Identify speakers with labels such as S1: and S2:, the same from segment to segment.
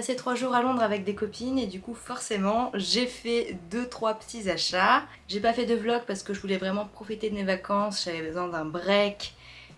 S1: passé trois jours à Londres avec des copines et du coup forcément j'ai fait deux trois petits achats. J'ai pas fait de vlog parce que je voulais vraiment profiter de mes vacances, j'avais besoin d'un break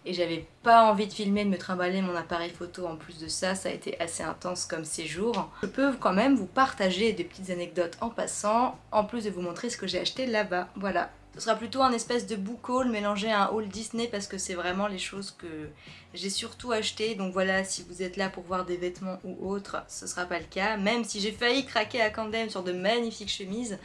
S1: et j'avais pas envie de filmer, de me trimballer mon appareil photo en plus de ça, ça a été assez intense comme séjour. Je peux quand même vous partager des petites anecdotes en passant, en plus de vous montrer ce que j'ai acheté là-bas, voilà. Ce sera plutôt un espèce de book haul mélangé à un haul Disney parce que c'est vraiment les choses que j'ai surtout acheté. Donc voilà, si vous êtes là pour voir des vêtements ou autres, ce sera pas le cas. Même si j'ai failli craquer à Camden sur de magnifiques chemises.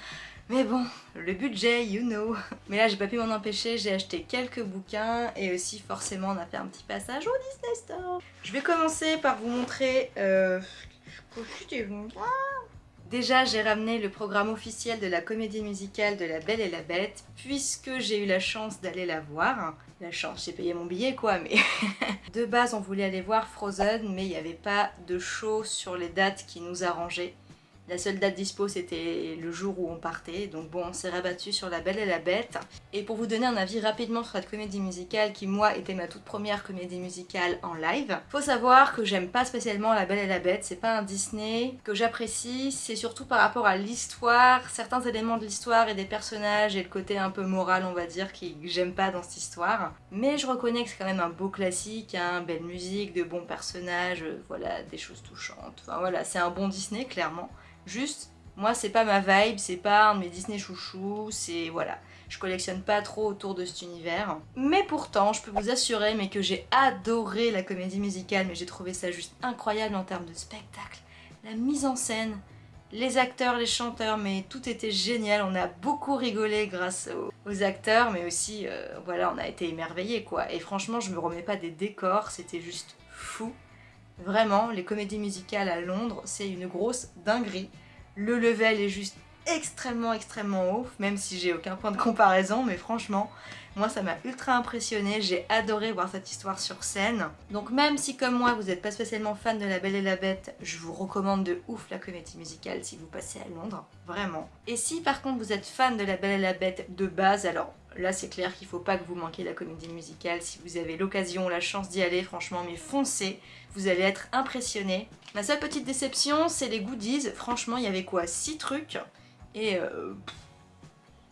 S1: Mais bon, le budget, you know. Mais là, j'ai pas pu m'en empêcher, j'ai acheté quelques bouquins et aussi forcément on a fait un petit passage au Disney Store. Je vais commencer par vous montrer... Euh... Déjà, j'ai ramené le programme officiel de la comédie musicale de La Belle et la Bête, puisque j'ai eu la chance d'aller la voir. La chance, j'ai payé mon billet quoi, mais... de base, on voulait aller voir Frozen, mais il n'y avait pas de show sur les dates qui nous arrangeaient. La seule date dispo c'était le jour où on partait, donc bon on s'est rabattu sur La Belle et la Bête. Et pour vous donner un avis rapidement sur cette comédie musicale qui moi était ma toute première comédie musicale en live, faut savoir que j'aime pas spécialement La Belle et la Bête, c'est pas un Disney que j'apprécie, c'est surtout par rapport à l'histoire, certains éléments de l'histoire et des personnages et le côté un peu moral on va dire que j'aime pas dans cette histoire. Mais je reconnais que c'est quand même un beau classique, hein, belle musique, de bons personnages, euh, voilà, des choses touchantes, enfin voilà, c'est un bon Disney clairement. Juste, moi c'est pas ma vibe, c'est pas un mes Disney chouchous, c'est voilà. Je collectionne pas trop autour de cet univers. Mais pourtant, je peux vous assurer que j'ai adoré la comédie musicale, mais j'ai trouvé ça juste incroyable en termes de spectacle. La mise en scène, les acteurs, les chanteurs, mais tout était génial. On a beaucoup rigolé grâce aux, acteurs, mais aussi, euh, voilà, on a été émerveillés, quoi. Et franchement, je me remets pas des décors, c'était juste fou. Vraiment, les comédies musicales à Londres, c'est une grosse dinguerie. Le level est juste extrêmement extrêmement haut, même si j'ai aucun point de comparaison, mais franchement, moi ça m'a ultra impressionné, j'ai adoré voir cette histoire sur scène. Donc même si comme moi vous n'êtes pas spécialement fan de La Belle et la Bête, je vous recommande de ouf la comédie musicale si vous passez à Londres, vraiment. Et si par contre vous êtes fan de La Belle et la Bête de base, alors Là, c'est clair qu'il faut pas que vous manquiez la comédie musicale. Si vous avez l'occasion, la chance d'y aller, franchement, mais foncez, vous allez être impressionnés. Ma seule petite déception, c'est les goodies. Franchement, il y avait quoi 6 trucs Et euh,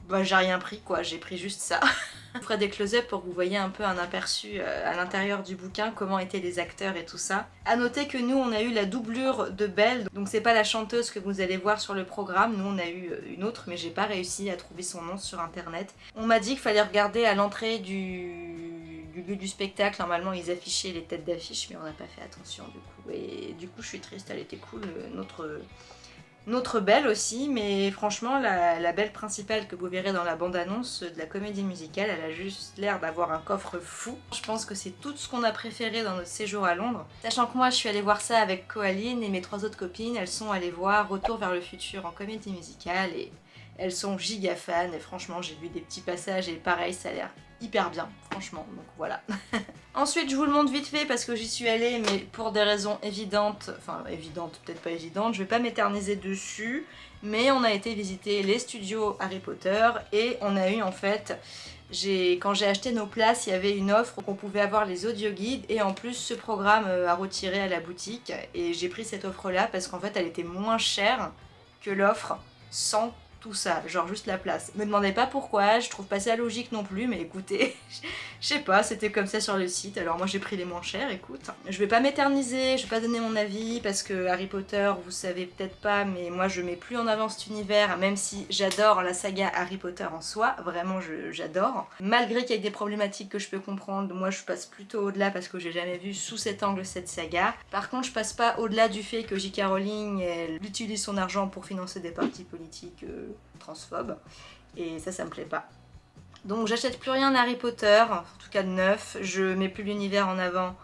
S1: bah, j'ai rien pris, quoi. J'ai pris juste ça. Je ferai des close-up pour que vous voyez un peu un aperçu euh, à l'intérieur du bouquin, comment étaient les acteurs et tout ça. A noter que nous, on a eu la doublure de Belle, donc c'est pas la chanteuse que vous allez voir sur le programme, nous on a eu euh, une autre, mais j'ai pas réussi à trouver son nom sur internet. On m'a dit qu'il fallait regarder à l'entrée du... du lieu du spectacle, normalement ils affichaient les têtes d'affiche, mais on n'a pas fait attention du coup. Et du coup je suis triste, elle était cool, euh, notre notre belle aussi, mais franchement, la, belle principale que vous verrez dans la bande-annonce de la comédie musicale, elle a juste l'air d'avoir un coffre fou. Je pense que c'est tout ce qu'on a préféré dans notre séjour à Londres. Sachant que moi, je suis allée voir ça avec Coaline et mes trois autres copines, elles sont allées voir Retour vers le futur en comédie musicale et elles sont giga fans et franchement, j'ai vu des petits passages et pareil, ça a l'air hyper bien, franchement, donc voilà. Ensuite, je vous le montre vite fait parce que j'y suis allée, mais pour des raisons évidentes, enfin évidentes, peut-être pas évidentes, je vais pas m'éterniser dessus, mais on a été visiter les studios Harry Potter et on a eu en fait, quand j'ai acheté nos places, il y avait une offre qu'on pouvait avoir les audio guides et en plus ce programme euh, à retirer à la boutique et j'ai pris cette offre là parce qu'en fait elle était moins chère que l'offre sans tout ça, genre juste la place. Me demandez pas pourquoi, je trouve pas ça logique non plus, mais écoutez, je sais pas, c'était comme ça sur le site, alors moi j'ai pris les moins chers, écoute. Je vais pas m'éterniser, je vais pas donner mon avis, parce que Harry Potter, vous savez peut-être pas, mais moi je mets plus en avant cet univers, même si j'adore la saga Harry Potter en soi, vraiment j'adore. Malgré qu'il y ait des problématiques que je peux comprendre, moi je passe plutôt au-delà parce que j'ai jamais vu sous cet angle cette saga. Par contre, je passe pas au-delà du fait que J.K. Rowling, elle utilise son argent pour financer des partis politiques euh, transphobe et ça ça me plaît pas. Donc j'achète plus rien d'Harry Potter, en tout cas de neuf, je mets plus l'univers en avant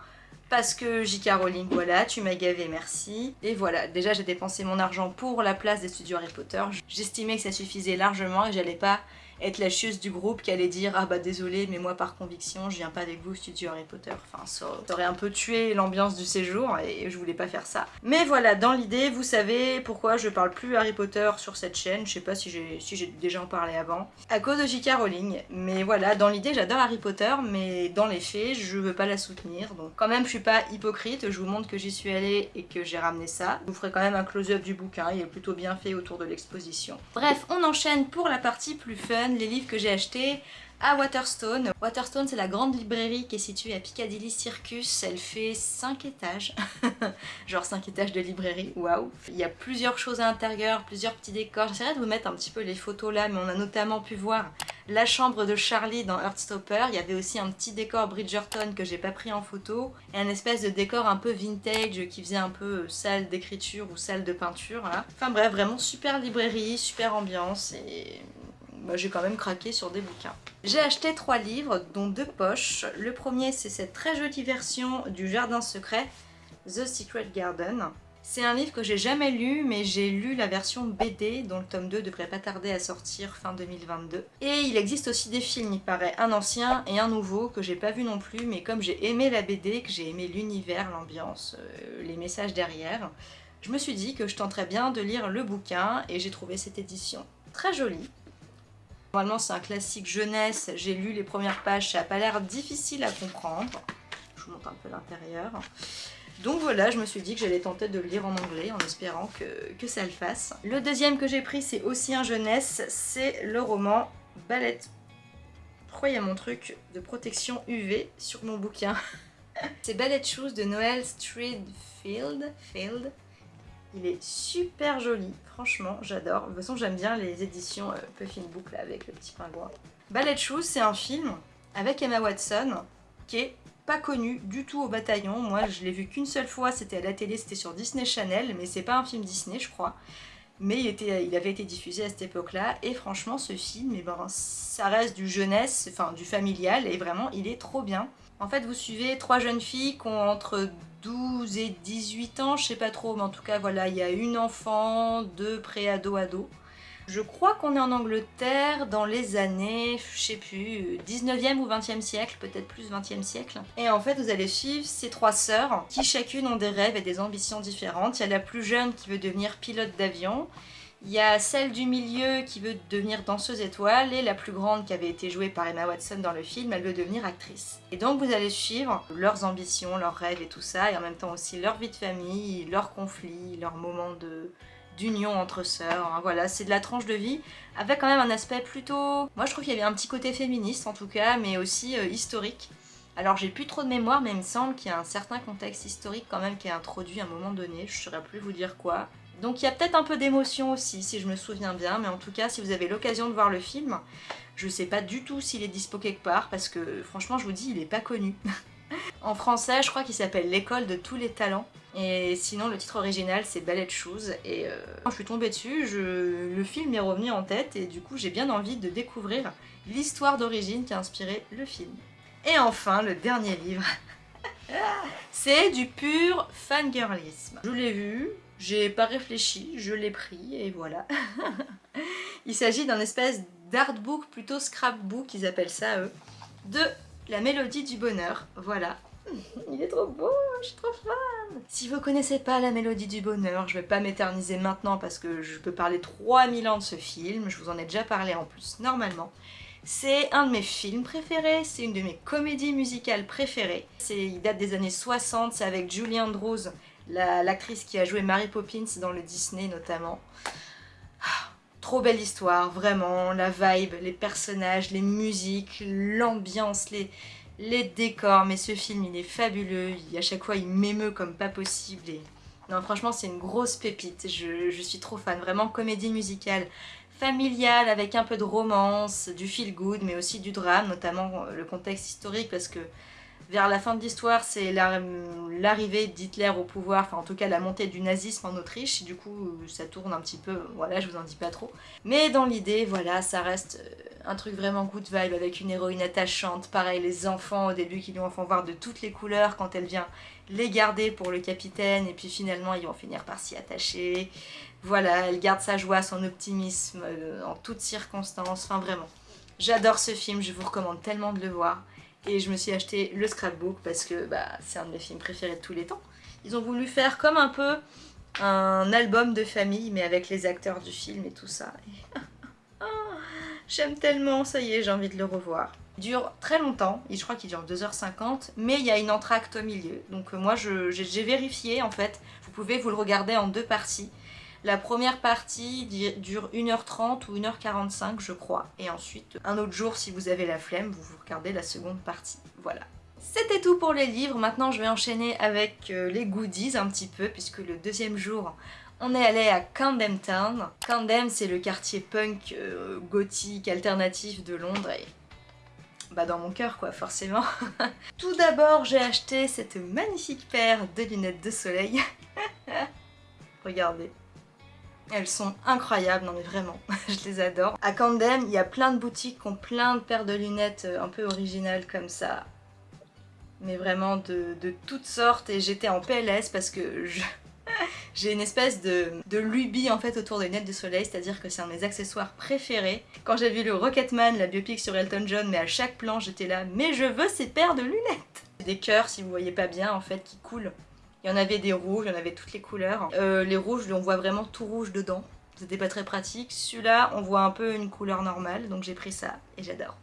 S1: parce que J.K. Rowling, voilà, tu m'as gavé, merci. Et voilà, déjà j'ai dépensé mon argent pour la place des studios Harry Potter, j'estimais que ça suffisait largement et j'allais pas être la chieuse du groupe qui allait dire ah bah désolé mais moi par conviction je viens pas avec vous au studio Harry Potter. Enfin ça, aurait un peu tué l'ambiance du séjour et je voulais pas faire ça. Mais voilà, dans l'idée, vous savez pourquoi je parle plus Harry Potter sur cette chaîne. Je sais pas si j'ai si déjà en parlé avant. À cause de J.K. Rowling. Mais voilà, dans l'idée j'adore Harry Potter mais dans les faits je veux pas la soutenir. Donc quand même je suis pas hypocrite, je vous montre que j'y suis allée et que j'ai ramené ça. Je vous ferai quand même un close-up du bouquin, il est plutôt bien fait autour de l'exposition. Bref, on enchaîne pour la partie plus fun, les livres que j'ai achetés à Waterstone. Waterstone c'est la grande librairie qui est située à Piccadilly Circus, elle fait 5 étages, genre 5 étages de librairie, waouh. Il y a plusieurs choses à l'intérieur, plusieurs petits décors, j'essaierai de vous mettre un petit peu les photos là, mais on a notamment pu voir la chambre de Charlie dans Heartstopper, il y avait aussi un petit décor Bridgerton que j'ai pas pris en photo, et un espèce de décor un peu vintage qui faisait un peu salle d'écriture ou salle de peinture, Enfin bref, vraiment super librairie, super ambiance, et bah, j'ai quand même craqué sur des bouquins. J'ai acheté trois livres, dont deux poches. Le premier, c'est cette très jolie version du Jardin Secret, The Secret Garden. C'est un livre que j'ai jamais lu, mais j'ai lu la version BD, dont le tome 2 devrait pas tarder à sortir fin 2022. Et il existe aussi des films, il paraît, un ancien et un nouveau, que j'ai pas vu non plus, mais comme j'ai aimé la BD, que j'ai aimé l'univers, l'ambiance, euh, les messages derrière, je me suis dit que je tenterais bien de lire le bouquin, et j'ai trouvé cette édition très jolie. Normalement c'est un classique jeunesse, j'ai lu les premières pages, ça n'a pas l'air difficile à comprendre. Je vous montre un peu l'intérieur. Donc voilà, je me suis dit que j'allais tenter de le lire en anglais en espérant que, ça le fasse. Le deuxième que j'ai pris, c'est aussi un jeunesse, c'est le roman Ballet. Pourquoi il y a mon truc de protection UV sur mon bouquin? C'est Ballet Shoes de Noël Streetfield. Field. Il est super joli, franchement, j'adore. De toute façon, j'aime bien les éditions euh, Puffin Book avec le petit pingouin. Ballet Shoes, c'est un film avec Emma Watson qui est pas connu du tout au bataillon. Moi, je l'ai vu qu'une seule fois, c'était à la télé, c'était sur Disney Channel, mais c'est pas un film Disney, je crois. Mais il, avait été diffusé à cette époque-là, et franchement, ce film, eh ben, ça reste du jeunesse, enfin du familial, et vraiment, il est trop bien. En fait, vous suivez trois jeunes filles qui ont entre 12 et 18 ans, je sais pas trop, mais en tout cas, voilà, il y a une enfant, deux pré-ado-ado. Je crois qu'on est en Angleterre dans les années, je sais plus, 19e ou 20e siècle, peut-être plus 20e siècle. Et en fait, vous allez suivre ces trois sœurs qui chacune ont des rêves et des ambitions différentes. Il y a la plus jeune qui veut devenir pilote d'avion, il y a celle du milieu qui veut devenir danseuse étoile et la plus grande qui avait été jouée par Emma Watson dans le film, elle veut devenir actrice. Et donc vous allez suivre leurs ambitions, leurs rêves et tout ça, et en même temps aussi leur vie de famille, leurs conflits, leurs moments d'union entre sœurs. Hein. Voilà, c'est de la tranche de vie avec quand même un aspect plutôt... Moi je trouve qu'il y avait un petit côté féministe en tout cas, mais aussi euh, historique. Alors j'ai plus trop de mémoire, mais il me semble qu'il y a un certain contexte historique quand même qui est introduit à un moment donné, je saurais plus vous dire quoi. Donc il y a peut-être un peu d'émotion aussi, si je me souviens bien, mais en tout cas, si vous avez l'occasion de voir le film, je sais pas du tout s'il est dispo quelque part, parce que franchement, je vous dis, il est pas connu. en français, je crois qu'il s'appelle L'école de tous les talents, et sinon, le titre original, c'est Ballet Shoes, et euh, quand je suis tombée dessus, le film est revenu en tête, et du coup, j'ai bien envie de découvrir l'histoire d'origine qui a inspiré le film. Et enfin, le dernier livre, c'est du pur fangirlisme. Je l'ai vu, j'ai pas réfléchi, je l'ai pris et voilà. Il s'agit d'un espèce d'artbook, plutôt scrapbook, ils appellent ça eux, de la mélodie du bonheur, voilà. Il est trop beau, je suis trop fan Si vous connaissez pas la mélodie du bonheur, je vais pas m'éterniser maintenant parce que je peux parler 3000 ans de ce film, je vous en ai déjà parlé en plus normalement. C'est un de mes films préférés, c'est une de mes comédies musicales préférées. Il date des années 60, c'est avec Julie Andrews l'actrice qui a joué Mary Poppins dans le Disney notamment. Ah, trop belle histoire, vraiment, la vibe, les personnages, les musiques, l'ambiance, les, les décors, mais ce film il est fabuleux, à chaque fois il m'émeut comme pas possible. Non franchement c'est une grosse pépite, je, je, suis trop fan, vraiment comédie musicale familiale avec un peu de romance, du feel good mais aussi du drame, notamment le contexte historique parce que vers la fin de l'histoire, c'est l'arrivée d'Hitler au pouvoir, enfin en tout cas la montée du nazisme en Autriche, du coup ça tourne un petit peu, voilà je vous en dis pas trop. Mais dans l'idée, voilà, ça reste euh, un truc vraiment good vibe avec une héroïne attachante, pareil les enfants au début qui lui en font voir de toutes les couleurs quand elle vient les garder pour le capitaine et puis finalement ils vont finir par s'y attacher. Voilà, elle garde sa joie, son optimisme euh, en toutes circonstances, enfin vraiment. J'adore ce film, je vous recommande tellement de le voir. Et je me suis acheté le scrapbook parce que bah, c'est un de mes films préférés de tous les temps. Ils ont voulu faire comme un peu un album de famille, mais avec les acteurs du film et tout ça. Ah, j'aime tellement, ça y est, j'ai envie de le revoir. Il dure très longtemps, je crois qu'il dure 2h50, mais il y a une entracte au milieu. Donc euh, moi j'ai vérifié en fait, vous pouvez vous le regarder en deux parties. La première partie dure 1h30 ou 1h45 je crois. Et ensuite, un autre jour si vous avez la flemme, vous regardez la seconde partie. Voilà. C'était tout pour les livres, maintenant je vais enchaîner avec euh, les goodies un petit peu, puisque le deuxième jour, on est allé à Camden Town. Camden, c'est le quartier punk, euh, gothique, alternatif de Londres, et bah dans mon cœur quoi, forcément. tout d'abord, j'ai acheté cette magnifique paire de lunettes de soleil. Regardez. Elles sont incroyables, non mais vraiment, je les adore. À Camden, il y a plein de boutiques qui ont plein de paires de lunettes euh, un peu originales comme ça mais vraiment de, toutes sortes et j'étais en PLS parce que j'ai une espèce de, de, lubie en fait autour des lunettes de soleil, c'est-à-dire que c'est un de mes accessoires préférés. Quand j'ai vu le Rocketman, la biopic sur Elton John, mais à chaque plan j'étais là, mais je veux ces paires de lunettes Des cœurs, si vous voyez pas bien, en fait, qui coulent. Il y en avait des rouges, il y en avait toutes les couleurs. Euh, les rouges, on voit vraiment tout rouge dedans. C'était pas très pratique. Celui-là, on voit un peu une couleur normale, donc j'ai pris ça et j'adore.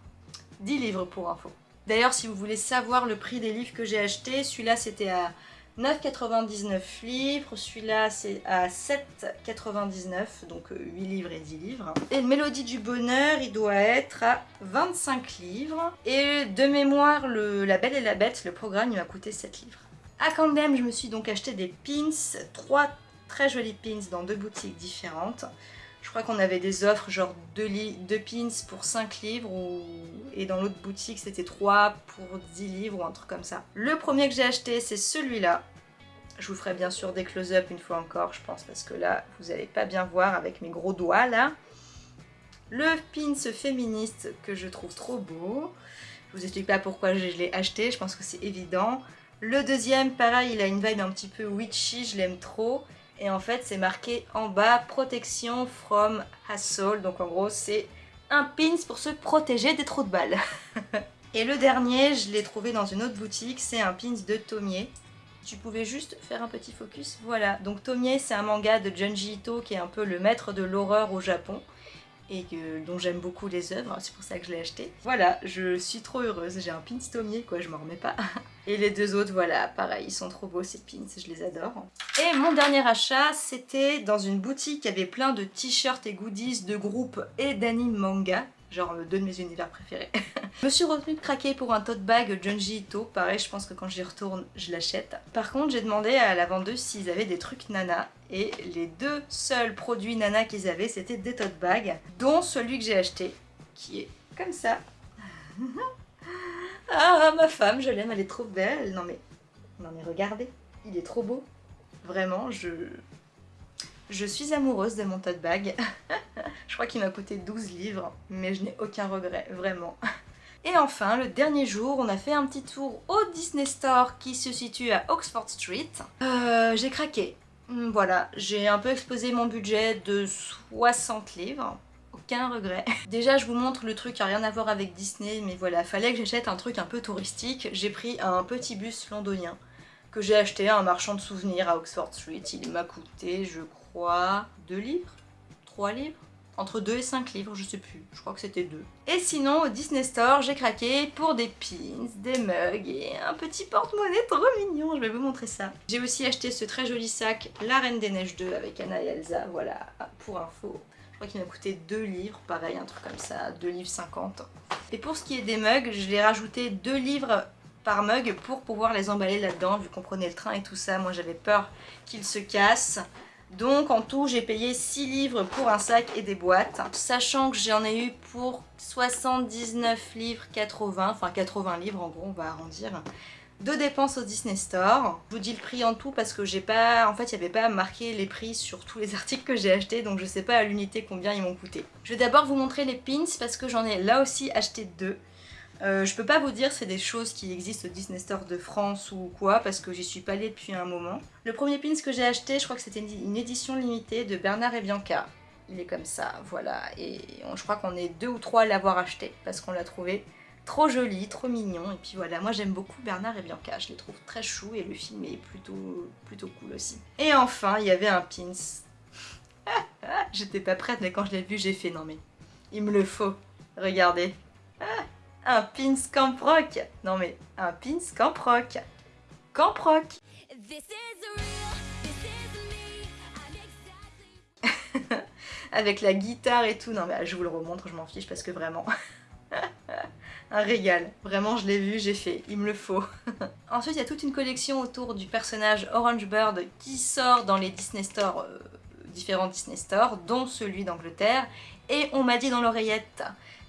S1: 10 livres pour info. D'ailleurs, si vous voulez savoir le prix des livres que j'ai achetés, celui-là c'était à 9,99 livres, celui-là c'est à 7,99, donc 8 euh, livres et 10 livres. Et Mélodie du Bonheur, il doit être à 25 livres. Et de mémoire, le La Belle et la Bête, le programme, il m'a coûté 7 livres. À Camden, je me suis donc acheté des pins, trois très jolis pins dans deux boutiques différentes. Je crois qu'on avait des offres genre 2 pins pour 5 livres et dans l'autre boutique c'était 3 pour 10 livres ou un truc comme ça. Le premier que j'ai acheté c'est celui-là. Je vous ferai bien sûr des close-up une fois encore je pense parce que là vous n'allez pas bien voir avec mes gros doigts là. Le pins féministe que je trouve trop beau. Je vous explique pas pourquoi je l'ai acheté, je pense que c'est évident. Le deuxième, pareil, il a une vibe un petit peu witchy, je l'aime trop. Et en fait, c'est marqué en bas « Protection from hassle ». Donc en gros, c'est un pins pour se protéger des trous de balles. Et le dernier, je l'ai trouvé dans une autre boutique, c'est un pins de Tomie. Tu pouvais juste faire un petit focus, voilà. Donc Tomie, c'est un manga de Junji Ito qui est un peu le maître de l'horreur au Japon et dont j'aime beaucoup les œuvres, c'est pour ça que je l'ai acheté. Voilà, je suis trop heureuse, j'ai un pins Tomier quoi, je m'en remets pas. Et les deux autres, voilà, pareil, ils sont trop beaux ces pins, je les adore. Et mon dernier achat, c'était dans une boutique qui avait plein de t-shirts et goodies de groupes et d'anime manga genre euh, deux de mes univers préférés. je me suis retenue de craquer pour un tote bag Junji Ito, pareil je pense que quand j'y retourne je l'achète. Par contre j'ai demandé à la vendeuse s'ils avaient des trucs nana et les deux seuls produits nana qu'ils avaient c'était des tote bags, dont celui que j'ai acheté qui est comme ça. ah ma femme je l'aime, elle est trop belle, non mais, non mais regardez, il est trop beau. Vraiment, je, je suis amoureuse de mon tote bag. je crois qu'il m'a coûté 12 livres, mais je n'ai aucun regret, vraiment. Et enfin, le dernier jour, on a fait un petit tour au Disney Store qui se situe à Oxford Street. Euh, j'ai craqué. Voilà, j'ai un peu exposé mon budget de 60 livres. Regret. Déjà, je vous montre le truc qui n'a rien à voir avec Disney, mais voilà, fallait que j'achète un truc un peu touristique. J'ai pris un petit bus londonien que j'ai acheté à un marchand de souvenirs à Oxford Street. Il m'a coûté, je crois, 2 livres? 3 livres? Entre 2 et 5 livres, je sais plus, je crois que c'était 2. Et sinon, au Disney Store, j'ai craqué pour des pins, des mugs et un petit porte-monnaie trop mignon, je vais vous montrer ça. J'ai aussi acheté ce très joli sac La Reine des Neiges 2 avec Anna et Elsa, voilà, pour info. Je crois qu'il m'a coûté 2 livres, pareil, un truc comme ça, 2 livres 50. Et pour ce qui est des mugs, je l'ai rajouté 2 livres par mug pour pouvoir les emballer là-dedans, vu qu'on prenait le train et tout ça. Moi, j'avais peur qu'ils se cassent. Donc en tout j'ai payé 6 livres pour un sac et des boîtes, sachant que j'en ai eu pour 79 livres 80, enfin 80 livres en gros on va arrondir, de dépenses au Disney Store. Je vous dis le prix en tout parce que j'ai pas, en fait il n'y avait pas marqué les prix sur tous les articles que j'ai achetés donc je sais pas à l'unité combien ils m'ont coûté. Je vais d'abord vous montrer les pins parce que j'en ai là aussi acheté deux. Euh, je peux pas vous dire c'est des choses qui existent au Disney Store de France ou quoi parce que j'y suis pas allée depuis un moment. Le premier pins que j'ai acheté, je crois que c'était une édition limitée de Bernard et Bianca. il est comme ça, voilà. Et je crois qu'on est deux ou trois à l'avoir acheté parce qu'on l'a trouvé trop joli, trop mignon. Et puis voilà, moi j'aime beaucoup Bernard et Bianca, je les trouve très chou et le film est plutôt, plutôt cool aussi. Et enfin, il y avait un pins. J'étais pas prête, mais quand je l'ai vu, j'ai fait non mais il me le faut. Regardez. un pins Camp Rock. Non mais un pins Camp Rock. Camp Rock. Avec la guitare et tout. Non mais je vous le remontre, je m'en fiche parce que vraiment... un régal. Vraiment, je l'ai vu, j'ai fait. Il me le faut. Ensuite, il y a toute une collection autour du personnage Orange Bird qui sort dans les Disney Store, euh, différents Disney Store, dont celui d'Angleterre. Et on m'a dit dans l'oreillette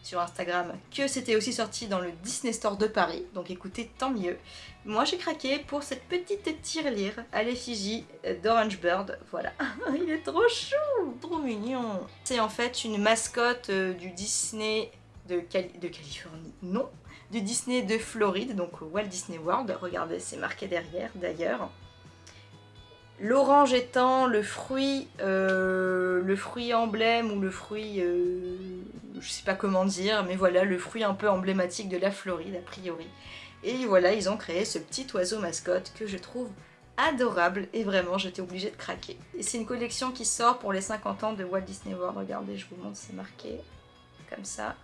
S1: sur Instagram que c'était aussi sorti dans le Disney Store de Paris, donc écoutez, tant mieux. Moi j'ai craqué pour cette petite tirelire à l'effigie d'Orange Bird, voilà. Il est trop chou, trop mignon. C'est en fait une mascotte euh, du Disney de, Californie, non, du Disney de Floride, donc Walt Disney World, regardez c'est marqué derrière d'ailleurs. L'orange étant le fruit, euh, le fruit emblème ou le fruit, euh, je sais pas comment dire, mais voilà, le fruit un peu emblématique de la Floride a priori. Et voilà, ils ont créé ce petit oiseau mascotte que je trouve adorable et vraiment j'étais obligée de craquer. Et c'est une collection qui sort pour les 50 ans de Walt Disney World, regardez, je vous montre, c'est marqué comme ça.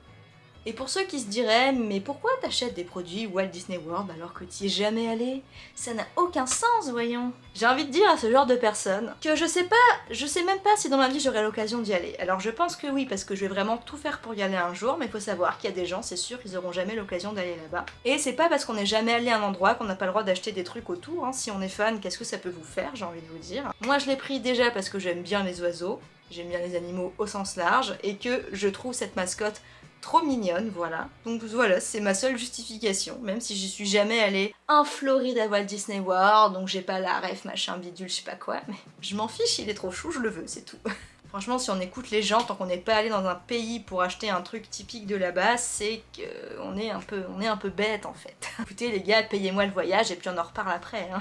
S1: Et pour ceux qui se diraient « Mais pourquoi t'achètes des produits Walt Disney World alors que t'y es jamais allé? Ça n'a aucun sens, voyons !» J'ai envie de dire à ce genre de personnes que je sais pas, je sais même pas si dans ma vie j'aurai l'occasion d'y aller. Alors je pense que oui, parce que je vais vraiment tout faire pour y aller un jour, mais faut savoir qu'il y a des gens, c'est sûr, ils auront jamais l'occasion d'aller là-bas. Et c'est pas parce qu'on n'est jamais allé à un endroit qu'on n'a pas le droit d'acheter des trucs autour. Hein. Si on est fan, qu'est-ce que ça peut vous faire, j'ai envie de vous dire? Moi je l'ai pris déjà parce que j'aime bien les oiseaux, j'aime bien les animaux au sens large, et que je trouve cette mascotte trop mignonne, voilà. Donc voilà, c'est ma seule justification, même si je suis jamais allée en Floride à Walt Disney World, donc j'ai pas la ref, machin, bidule, je sais pas quoi, mais je m'en fiche, il est trop chou, je le veux, c'est tout. Franchement, si on écoute les gens, tant qu'on n'est pas allé dans un pays pour acheter un truc typique de là-bas, c'est qu'on est, un peu, on est un peu bête en fait. Écoutez les gars, payez-moi le voyage et puis on en reparle après. Hein.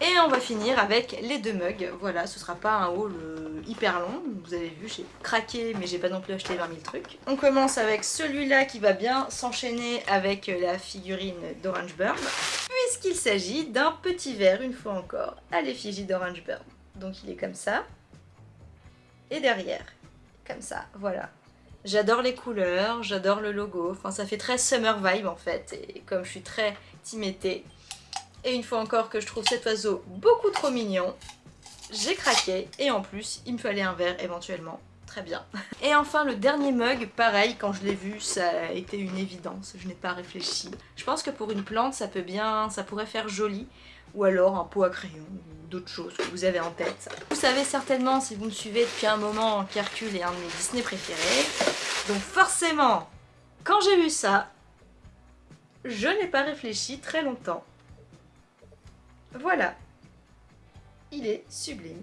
S1: Et on va finir avec les deux mugs. Voilà, ce sera pas un haul euh, hyper long. Vous avez vu, j'ai craqué, mais j'ai pas non plus acheté 20 000 trucs. On commence avec celui-là qui va bien s'enchaîner avec la figurine d'Orange Bird. Puisqu'il s'agit d'un petit verre, une fois encore, à l'effigie d'Orange Bird. Donc il est comme ça. Et derrière, comme ça, voilà. J'adore les couleurs, j'adore le logo, enfin ça fait très summer vibe en fait, et comme je suis très timétée, et une fois encore que je trouve cet oiseau beaucoup trop mignon, j'ai craqué. Et en plus, il me fallait un verre éventuellement. Très bien. Et enfin le dernier mug, pareil, quand je l'ai vu, ça a été une évidence, je n'ai pas réfléchi. Je pense que pour une plante, ça peut bien, ça pourrait faire joli, ou alors un pot à crayon, ou d'autres choses que vous avez en tête. Vous savez certainement, si vous me suivez depuis un moment, qu'Hercule est un de mes Disney préférés. Donc forcément, quand j'ai vu ça, je n'ai pas réfléchi très longtemps. Voilà. Il est sublime.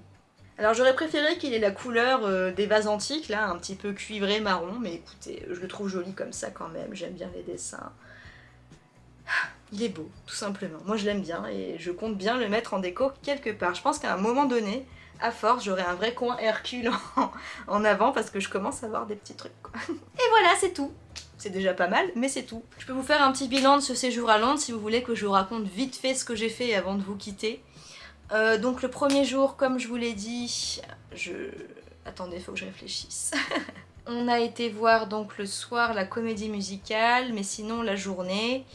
S1: Alors j'aurais préféré qu'il ait la couleur euh, des vases antiques, là, un petit peu cuivré marron, mais écoutez, je le trouve joli comme ça quand même, j'aime bien les dessins. Il est beau, tout simplement. Moi je l'aime bien et je compte bien le mettre en déco quelque part. Je pense qu'à un moment donné, à force, j'aurai un vrai coin Hercule en, avant parce que je commence à avoir des petits trucs. Et voilà, c'est tout c'est déjà pas mal, mais c'est tout. Je peux vous faire un petit bilan de ce séjour à Londres si vous voulez que je vous raconte vite fait ce que j'ai fait avant de vous quitter. Euh, donc le premier jour, comme je vous l'ai dit, je... Attendez, faut que je réfléchisse. on a été voir donc le soir la comédie musicale, mais sinon la journée,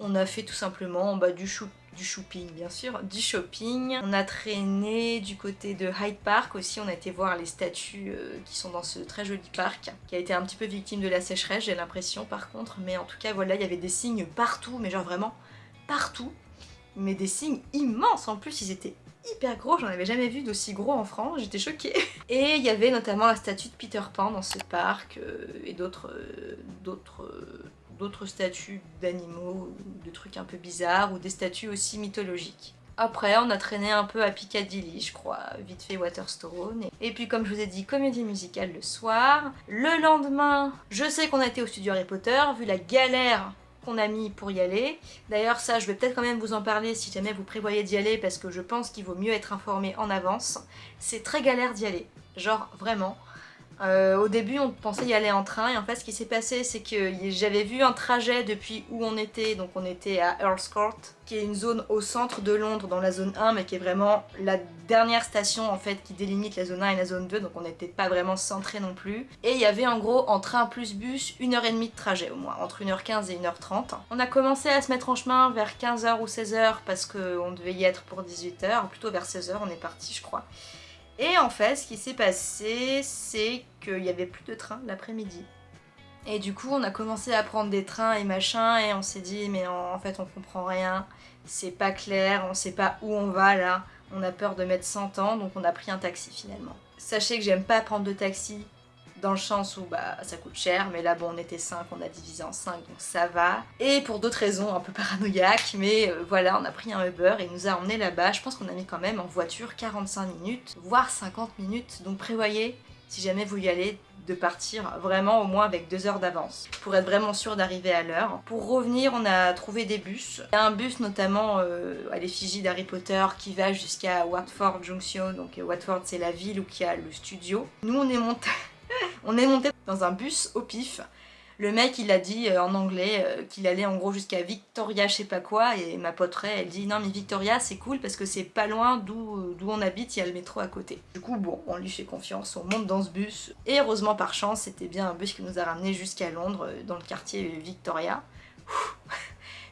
S1: on a fait tout simplement du shoot du shopping bien sûr, du shopping. On a traîné du côté de Hyde Park aussi, on a été voir les statues euh, qui sont dans ce très joli parc, qui a été un petit peu victime de la sécheresse j'ai l'impression par contre, mais en tout cas voilà, il y avait des signes partout, mais genre vraiment partout, mais des signes immenses. En plus, ils étaient hyper gros, j'en avais jamais vu d'aussi gros en France, j'étais choquée. Et il y avait notamment la statue de Peter Pan dans ce parc euh, et d'autres euh, d'autres d'autres statues d'animaux, de trucs un peu bizarres, ou des statues aussi mythologiques. Après, on a traîné un peu à Piccadilly, je crois, vite fait Waterstone. Et puis, comme je vous ai dit, comédie musicale le soir. Le lendemain, je sais qu'on a été au studio Harry Potter, vu la galère qu'on a mis pour y aller. D'ailleurs, ça, je vais peut-être quand même vous en parler si jamais vous prévoyez d'y aller, parce que je pense qu'il vaut mieux être informé en avance. C'est très galère d'y aller, genre vraiment. Euh, au début, on pensait y aller en train, et en fait, ce qui s'est passé, c'est que j'avais vu un trajet depuis où on était, donc on était à Earl's Court, qui est une zone au centre de Londres, dans la zone 1, mais qui est vraiment la dernière station, en fait, qui délimite la zone 1 et la zone 2, donc on n'était pas vraiment centré non plus. Et il y avait en gros, en train plus bus, une heure et demie de trajet au moins, entre 1h15 et 1h30. On a commencé à se mettre en chemin vers 15h ou 16h, parce qu'on devait y être pour 18h, plutôt vers 16h, on est parti, je crois. Et en fait, ce qui s'est passé, c'est qu'il n'y avait plus de train l'après-midi. Et du coup, on a commencé à prendre des trains et machin, et on s'est dit, mais en, fait, on comprend rien, c'est pas clair, on sait pas où on va là, on a peur de mettre 100 ans, donc on a pris un taxi finalement. Sachez que j'aime pas prendre de taxi dans le sens où bah, ça coûte cher, mais là bon on était 5, on a divisé en 5 donc ça va. Et pour d'autres raisons un peu paranoïaques, mais euh, voilà on a pris un Uber et il nous a emmené là-bas, je pense qu'on a mis quand même en voiture 45 minutes, voire 50 minutes, donc prévoyez si jamais vous y allez de partir vraiment au moins avec deux heures d'avance pour être vraiment sûr d'arriver à l'heure. Pour revenir, on a trouvé des bus. Il y a un bus notamment euh, à l'effigie d'Harry Potter qui va jusqu'à Watford Junction. Donc Watford c'est la ville où il y a le studio. Nous on est monté on est monté dans un bus au pif. Le mec il a dit euh, en anglais euh, qu'il allait en gros jusqu'à Victoria je sais pas quoi et ma pote elle dit non mais Victoria c'est cool parce que c'est pas loin d'où on habite, il y a le métro à côté. Du coup bon on lui fait confiance, on monte dans ce bus et heureusement par chance c'était bien un bus qui nous a ramené jusqu'à Londres euh, dans le quartier Victoria.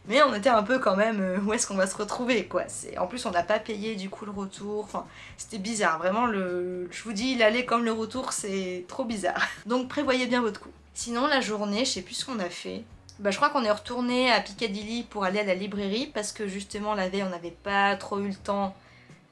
S1: Mais on était un peu quand même, euh, où est-ce qu'on va se retrouver quoi. En plus on n'a pas payé du coup le retour, c'était bizarre. Vraiment, le... je vous dis, l'aller comme le retour c'est trop bizarre. Donc prévoyez bien votre coup. Sinon la journée, je sais plus ce qu'on a fait. Bah, je crois qu'on est retourné à Piccadilly pour aller à la librairie parce que justement la veille on n'avait pas trop eu le temps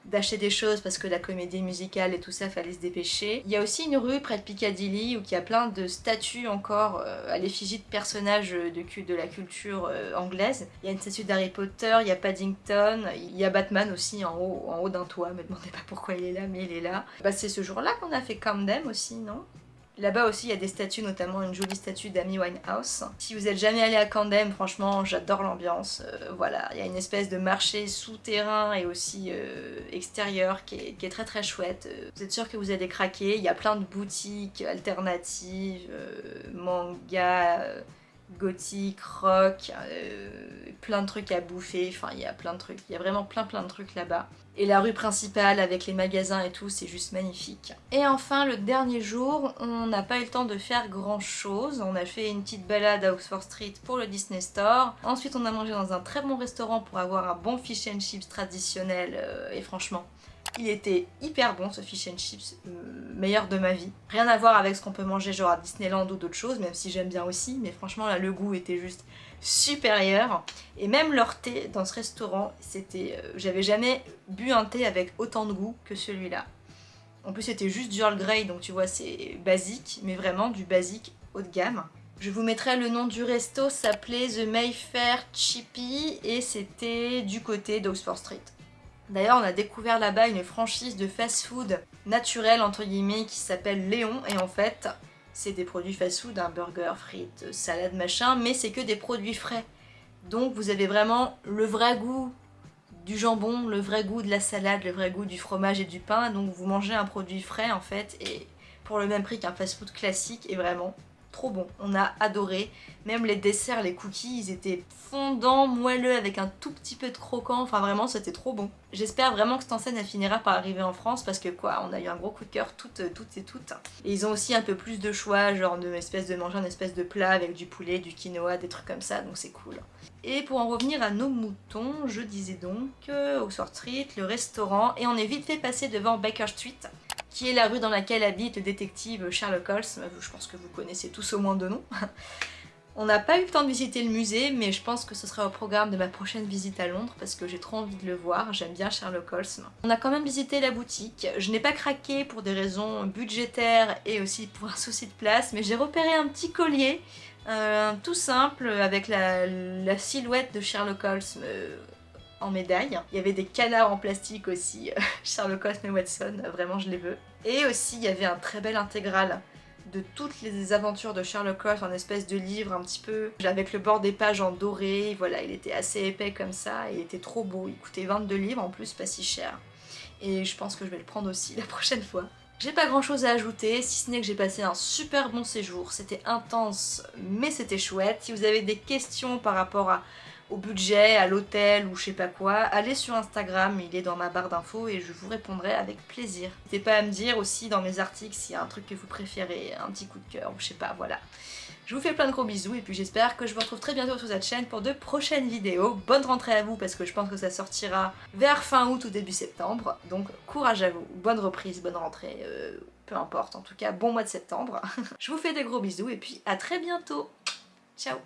S1: d'acheter des choses parce que la comédie musicale et tout ça fallait se dépêcher. Il y a aussi une rue près de Piccadilly où il y a plein de statues encore euh, à l'effigie de personnages de, de la culture euh, anglaise. Il y a une statue d'Harry Potter, il y a Paddington, il y a Batman aussi en haut, en haut d'un toit, me demandez pas pourquoi il est là mais il est là. Bah, c'est ce jour-là qu'on a fait Camden aussi, non? Là-bas aussi, il y a des statues, notamment une jolie statue d'Amy Winehouse. Si vous êtes jamais allé à Camden, franchement, j'adore l'ambiance. Euh, voilà, il y a une espèce de marché souterrain et aussi euh, extérieur qui est, très très chouette. Euh, vous êtes sûr que vous allez craquer. Il y a plein de boutiques alternatives, manga gothique, rock, plein de trucs à bouffer, enfin il y a plein de trucs, il y a vraiment plein plein de trucs là-bas. Et la rue principale avec les magasins et tout, c'est juste magnifique. Et enfin, le dernier jour, on n'a pas eu le temps de faire grand chose. On a fait une petite balade à Oxford Street pour le Disney Store. Ensuite, on a mangé dans un très bon restaurant pour avoir un bon fish and chips traditionnel. Euh, et franchement, il était hyper bon ce fish and chips, euh, meilleur de ma vie. Rien à voir avec ce qu'on peut manger genre à Disneyland ou d'autres choses, même si j'aime bien aussi, mais franchement là le goût était juste supérieur. Et même leur thé dans ce restaurant, c'était, euh, j'avais jamais bu un thé avec autant de goût que celui-là. En plus c'était juste du Earl Grey, donc tu vois c'est basique, mais vraiment du basique haut de gamme. Je vous mettrai le nom du resto, s'appelait The Mayfair Chippy et c'était du côté d'Oxford Street. D'ailleurs, on a découvert là-bas une franchise de fast-food naturel, entre guillemets, qui s'appelle Léon. Et en fait, c'est des produits fast-food, un burger, frites, salade, machin, mais c'est que des produits frais. Donc vous avez vraiment le vrai goût du jambon, le vrai goût de la salade, le vrai goût du fromage et du pain. Donc vous mangez un produit frais en fait, et pour le même prix qu'un fast-food classique, et vraiment trop bon. On a adoré. Même les desserts, les cookies, ils étaient fondants, moelleux, avec un tout petit peu de croquant. Enfin vraiment, c'était trop bon. J'espère vraiment que cette enseigne finira par arriver en France parce que quoi, on a eu un gros coup de cœur toutes, toutes et toutes. Et ils ont aussi un peu plus de choix, genre de espèce de manger une espèce de plat avec du poulet, du quinoa, des trucs comme ça, donc c'est cool. Et pour en revenir à nos moutons, je disais donc euh, au Sword Street, le restaurant, et on est vite fait passer devant Baker Street qui est la rue dans laquelle habite le détective Sherlock Holmes, je pense que vous connaissez tous au moins de nom. On n'a pas eu le temps de visiter le musée, mais je pense que ce sera au programme de ma prochaine visite à Londres parce que j'ai trop envie de le voir, j'aime bien Sherlock Holmes. On a quand même visité la boutique, je n'ai pas craqué pour des raisons budgétaires et aussi pour un souci de place, mais j'ai repéré un petit collier, euh, tout simple, avec la, silhouette de Sherlock Holmes euh, médaille. Il y avait des canards en plastique aussi, Sherlock Holmes et Watson, vraiment je les veux. Et aussi il y avait un très bel intégral de toutes les aventures de Sherlock Holmes, en espèce de livre un petit peu, avec le bord des pages en doré, voilà, il était assez épais comme ça, il était trop beau, il coûtait 22 livres en plus, pas si cher. Et je pense que je vais le prendre aussi la prochaine fois. J'ai pas grand chose à ajouter, si ce n'est que j'ai passé un super bon séjour, c'était intense mais c'était chouette. Si vous avez des questions par rapport à au budget, à l'hôtel ou je sais pas quoi, allez sur Instagram, il est dans ma barre d'infos et je vous répondrai avec plaisir. N'hésitez pas à me dire aussi dans mes articles s'il y a un truc que vous préférez, un petit coup de cœur ou je sais pas, voilà. Je vous fais plein de gros bisous et puis j'espère que je vous retrouve très bientôt sur cette chaîne pour de prochaines vidéos. Bonne rentrée à vous parce que je pense que ça sortira vers fin août ou début septembre. Donc courage à vous, bonne reprise, bonne rentrée, euh, peu importe. En tout cas, bon mois de septembre. je vous fais des gros bisous et puis à très bientôt. Ciao